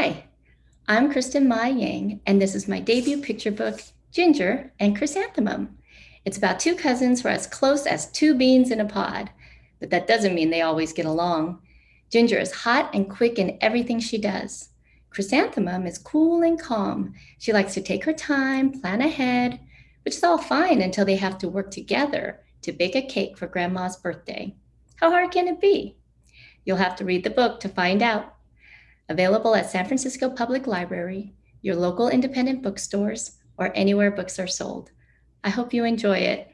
Hi, I'm Kristen Mai Giang, and this is my debut picture book, Ginger and Chrysanthemum. It's about two cousins who are as close as two beans in a pod, but that doesn't mean they always get along. Ginger is hot and quick in everything she does. Chrysanthemum is cool and calm. She likes to take her time, plan ahead, which is all fine until they have to work together to bake a cake for Grandma's birthday. How hard can it be? You'll have to read the book to find out. Available at San Francisco Public Library, your local independent bookstores, or anywhere books are sold. I hope you enjoy it.